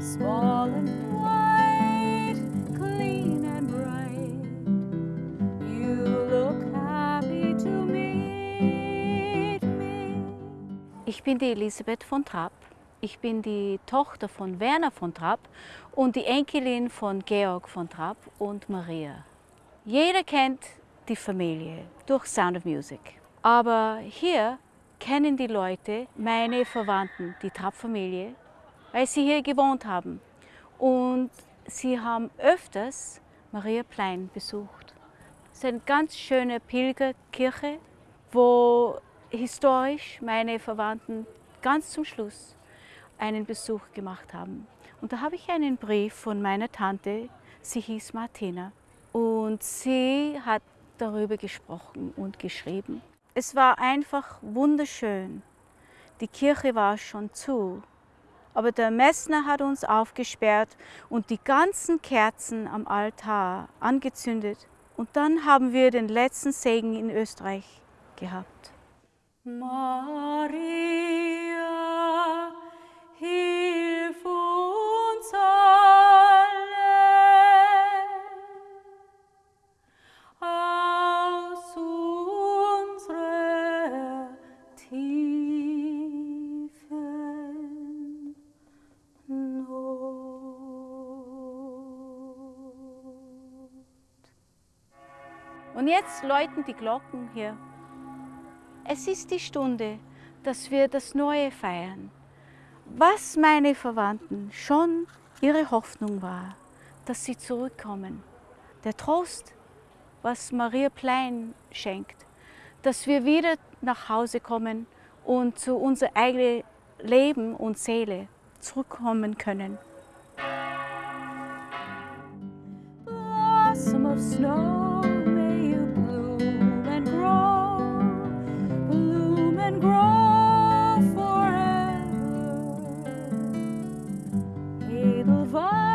small and white, clean and bright. You look happy to meet me. Ich bin die Elisabeth von Trapp. Ich bin die Tochter von Werner von Trapp und die Enkelin von Georg von Trapp und Maria. Jeder kennt die Familie durch Sound of Music. Aber hier kennen die Leute meine Verwandten, die Trapp-Familie, weil sie hier gewohnt haben. Und sie haben öfters Maria Plein besucht. Es ist eine ganz schöne Pilgerkirche, wo historisch meine Verwandten ganz zum Schluss einen Besuch gemacht haben. Und da habe ich einen Brief von meiner Tante, sie hieß Martina. Und sie hat darüber gesprochen und geschrieben. Es war einfach wunderschön. Die Kirche war schon zu, aber der Messner hat uns aufgesperrt und die ganzen Kerzen am Altar angezündet. Und dann haben wir den letzten Segen in Österreich gehabt. Maria, Und jetzt läuten die Glocken hier. Es ist die Stunde, dass wir das Neue feiern. Was meine Verwandten schon ihre Hoffnung war, dass sie zurückkommen. Der Trost, was Maria Plein schenkt, dass wir wieder nach Hause kommen und zu unser eigenes Leben und Seele zurückkommen können. blossom of snow. vai.